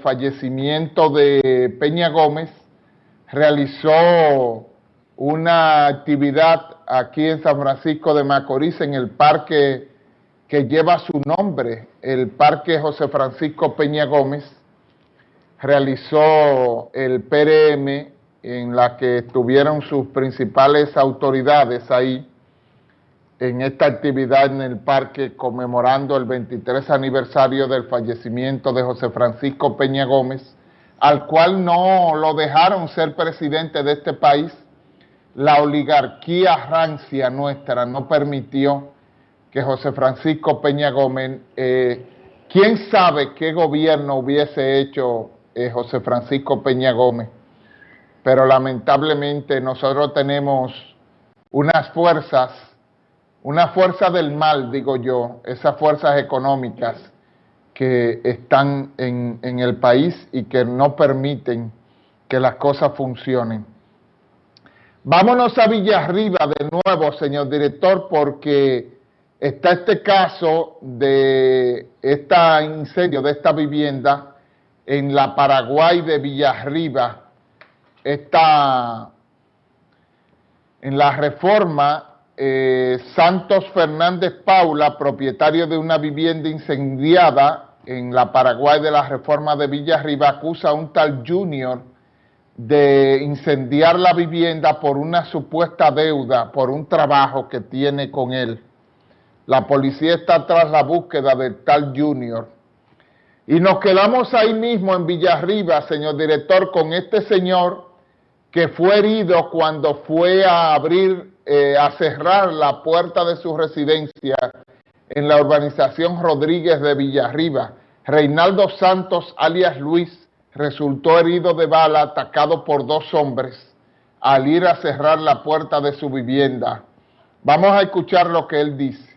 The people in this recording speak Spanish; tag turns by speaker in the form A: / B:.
A: fallecimiento de Peña Gómez, realizó una actividad aquí en San Francisco de Macorís, en el parque que lleva su nombre, el Parque José Francisco Peña Gómez, realizó el PRM en la que estuvieron sus principales autoridades ahí, en esta actividad en el parque conmemorando el 23 aniversario del fallecimiento de José Francisco Peña Gómez, al cual no lo dejaron ser presidente de este país. La oligarquía rancia nuestra no permitió que José Francisco Peña Gómez, eh, quién sabe qué gobierno hubiese hecho eh, José Francisco Peña Gómez, pero lamentablemente nosotros tenemos unas fuerzas una fuerza del mal, digo yo, esas fuerzas económicas que están en, el país y que no permiten que las cosas funcionen. Vámonos a Villarriba de nuevo, señor director, porque está este caso de este incendio de esta vivienda en la Paraguay de Villarriba, está en la reforma eh, Santos Fernández Paula, propietario de una vivienda incendiada en la Paraguay de la Reforma de Villarriba, acusa a un tal Junior de incendiar la vivienda por una supuesta deuda, por un trabajo que tiene con él. La policía está tras la búsqueda del tal Junior. Y nos quedamos ahí mismo en Villarriba, señor director, con este señor que fue herido cuando fue a abrir eh, a cerrar la puerta de su residencia en la urbanización Rodríguez de Villarriba. Reinaldo Santos, alias Luis, resultó herido de bala atacado por dos hombres al ir a cerrar la puerta de su vivienda. Vamos a escuchar lo que él dice.